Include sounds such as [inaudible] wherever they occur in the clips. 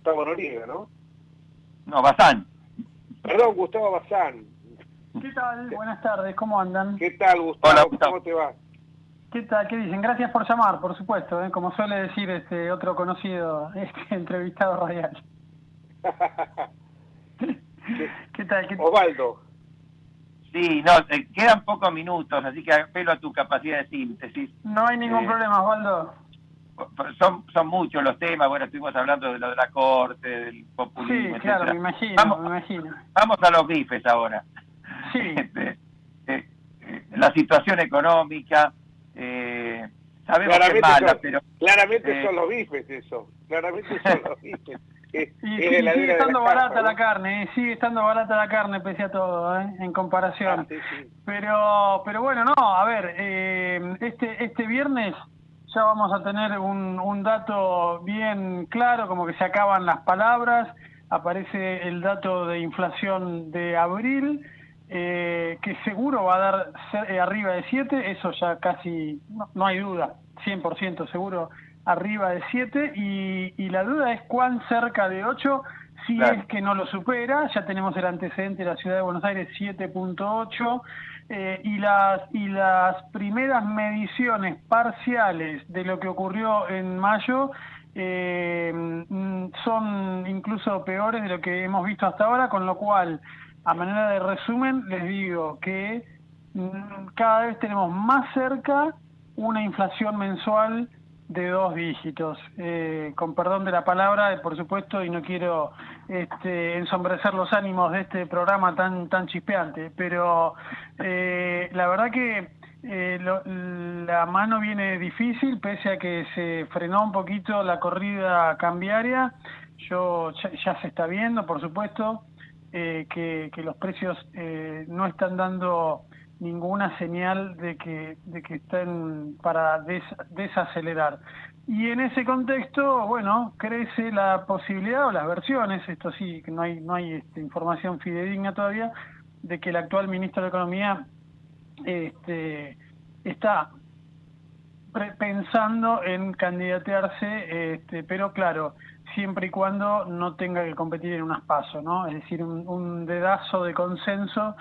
Gustavo Noriega, ¿no? No, Bazán. Perdón, Gustavo Bazán. ¿Qué tal? Buenas tardes, ¿cómo andan? ¿Qué tal, Gustavo? Hola, Gustavo. ¿Cómo te va? ¿Qué tal? ¿Qué dicen? Gracias por llamar, por supuesto, ¿eh? como suele decir este otro conocido [laughs] este entrevistado radial. [laughs] ¿Qué tal? ¿Qué- Osvaldo. Sí, no, te quedan pocos minutos, así que apelo a tu capacidad de síntesis. No hay ningún Eh, problema, Osvaldo. Son, son muchos los temas, bueno, estuvimos hablando de lo de la corte, del Sí, populismo, claro, etcétera. me imagino, Vamos, me imagino. vamos a los bifes ahora. Sí, [laughs] Este, eh, eh, la situación económica, eh, sabemos que es Claramente, mala, son, pero claramente eh, son los bifes eso. Claramente son los [laughs] bifes. Es, y es sí, sigue estando barata ¿no? la carne, sigue estando barata la carne pese a todo, ¿eh? en comparación. Ah, sí, sí. Pero, pero bueno, no, a ver, eh, este, este viernes ya vamos a tener un, un dato bien claro, como que se acaban las palabras, aparece el dato de inflación de abril, eh, que seguro va a dar eh, arriba de 7, eso ya casi, no, no hay duda, 100% seguro arriba de 7, y, y la duda es cuán cerca de 8, si Claro. es que no lo supera, ya tenemos el antecedente de la ciudad de Buenos Aires 7.8 eh, y las y las primeras mediciones parciales de lo que ocurrió en mayo eh, son incluso peores de lo que hemos visto hasta ahora, con lo cual, a manera de resumen, les digo que mm, cada vez tenemos más cerca una inflación mensual de dos dígitos. Eh, con perdón de la palabra, eh, por supuesto, y no quiero este, ensombrecer los ánimos de este programa tan tan chispeante, pero eh, la verdad que eh, lo- la mano viene difícil, pese a que se frenó un poquito la corrida cambiaria. Yo ya, ya se está viendo, por supuesto, eh, que, que los precios eh, no están dando ninguna señal de que, de que estén para des- desacelerar. Y en ese contexto, bueno, crece la posibilidad o las versiones, esto sí, no hay, no hay este, información fidedigna todavía, de que el actual ministro de Economía este, está pensando en candidatearse, este, pero claro, siempre y cuando no tenga que competir en unas pasos, ¿no? Es decir, un dedazo de consenso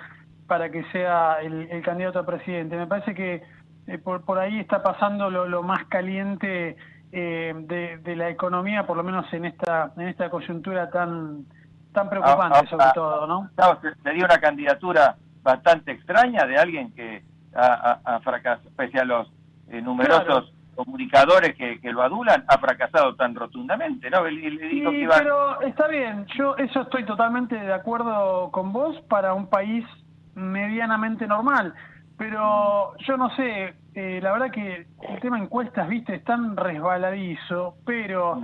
para que sea el, el candidato a presidente. Me parece que eh, por, por ahí está pasando lo, lo más caliente eh, de, de la economía, por lo menos en esta en esta coyuntura tan tan preocupante Ah, ah, sobre ah. todo, ¿no? Gustavo, se- sería una candidatura bastante extraña de alguien que ha, ha- ha fracasado, pese a los eh, numerosos comunicadores que, que lo adulan, ha fracasado tan rotundamente, ¿no? Dijo que Sí, iba... pero está bien, yo eso estoy totalmente de acuerdo con vos para un país medianamente normal, pero yo no sé, eh, la verdad que el tema encuestas, viste, es tan resbaladizo, pero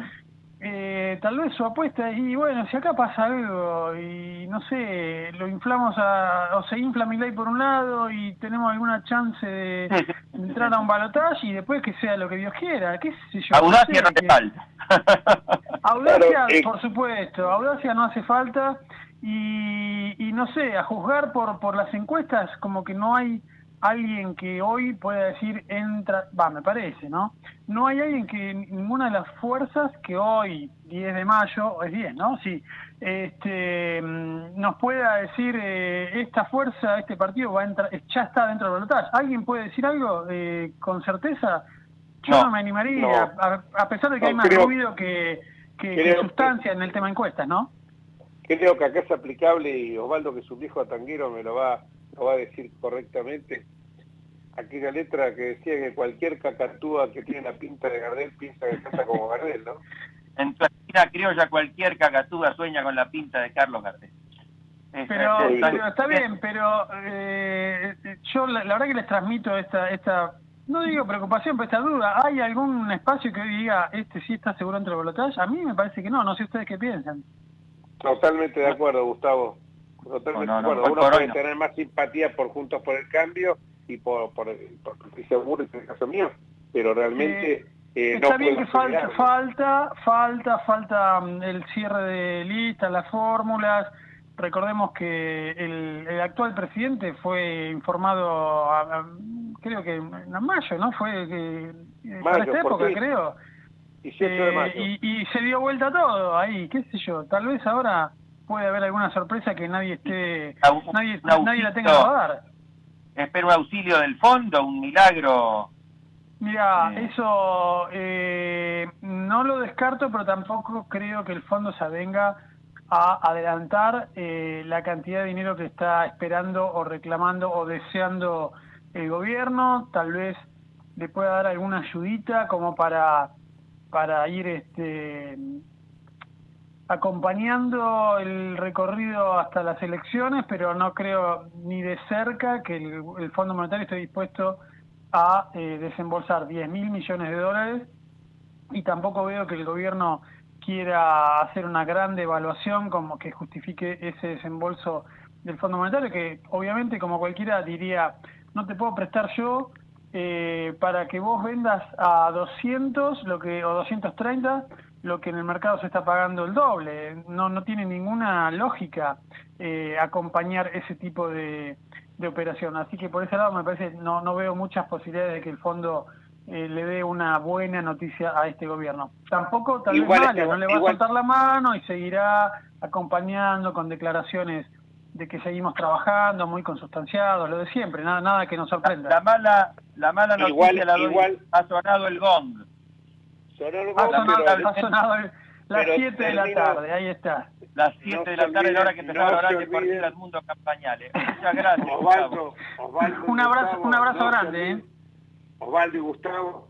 eh, tal vez su apuesta y bueno, si acá pasa algo y no sé, lo inflamos a, o se infla mi ley por un lado y tenemos alguna chance de [laughs] entrar a un balotaje y después que sea lo que Dios quiera, qué sé yo. Audacia sé, no te que- falta. [laughs] Audacia, Claro, eh. por supuesto, audacia no hace falta y, y no sé, a juzgar por, por las encuestas como que no hay alguien que hoy pueda decir entra, va, me parece, ¿no? No hay alguien que ninguna de las fuerzas que hoy, 10 de mayo, es 10, ¿no? Sí, este, mm, nos pueda decir eh, esta fuerza, este partido va a entrar, ya está dentro del balotaje. ¿Alguien puede decir algo eh, con certeza? Yo no, No, me animaría, no. a, a pesar de que No, hay más creo- ruido que, que, que creo que- sustancia en el tema encuestas, ¿no? Creo que acá es aplicable y Osvaldo, que es un viejo tanguero, me lo va, lo va a decir correctamente. Aquella letra que decía que cualquier cacatúa que tiene la pinta de Gardel piensa que canta como Gardel, ¿no? En tu esquina criolla cualquier cacatúa sueña con la pinta de Carlos Gardel. Pero, sí, está bien, pero eh, yo la, la verdad que les transmito esta, esta, no digo preocupación, pero esta duda. ¿Hay algún espacio que hoy diga, este sí está seguro entre el balotaje? A mí me parece que no, no sé ustedes qué piensan. Totalmente de acuerdo, Gustavo. Totalmente No, no, de no, acuerdo. Uno puede tener más simpatía por Juntos por el Cambio y por, por, por Patricia Burris en el caso mío, pero realmente eh, no Está bien que falta, falta, falta, falta mm, el cierre de listas, las fórmulas. Recordemos que el, el actual presidente fue informado, a- a- creo que en mayo, ¿no? Fue que, para Mayo, esta ¿por época, creo. Y, de y, se dio vuelta todo ahí, qué sé yo, tal vez ahora puede haber alguna sorpresa que nadie esté, nadie, nadie la tenga que dar. Espero un auxilio del fondo, un milagro. Mira, eh. eso eh, no lo descarto, pero tampoco creo que el fondo se avenga a adelantar eh, la cantidad de dinero que está esperando o reclamando o deseando el gobierno. Tal vez le pueda dar alguna ayudita como para, para ir este, acompañando el recorrido hasta las elecciones, pero no creo ni de cerca que el, Fondo Monetario esté dispuesto a eh, desembolsar 10 mil millones de dólares. Y tampoco veo que el gobierno quiera hacer una gran devaluación como que justifique ese desembolso del Fondo Monetario, que obviamente como cualquiera diría, no te puedo prestar yo eh, para que vos vendas a 200 lo que o 230 lo que en el mercado se está pagando el doble. No, no tiene ninguna lógica eh, acompañar ese tipo de, operación. Así que por ese lado me parece, no, no veo muchas posibilidades de que el fondo eh, le dé una buena noticia a este gobierno. Tampoco tal vez mala, no le va a soltar la mano y seguirá acompañando con declaraciones de que seguimos trabajando, muy consustanciados, lo de siempre, nada, nada que nos sorprenda. La, mala, la mala noticia la doy, ha sonado el gong ha sonado, las 7 de la tarde, ahí está. Las 7 de la tarde, la hora que empezaba no a partir del mundo campañales. Muchas gracias. Osvaldo, Osvaldo un abrazo, un abrazo grande. ¿eh? Osvaldo y Gustavo.